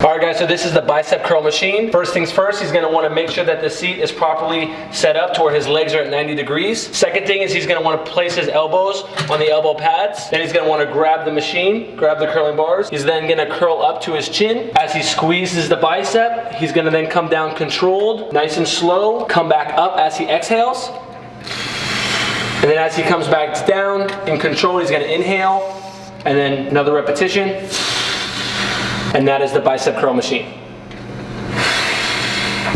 All right guys, so this is the bicep curl machine. First things first, he's gonna wanna make sure that the seat is properly set up to where his legs are at 90 degrees. Second thing is he's gonna wanna place his elbows on the elbow pads. Then he's gonna wanna grab the machine, grab the curling bars. He's then gonna curl up to his chin. As he squeezes the bicep, he's gonna then come down controlled, nice and slow, come back up as he exhales. And then as he comes back down in control, he's gonna inhale, and then another repetition and that is the bicep curl machine.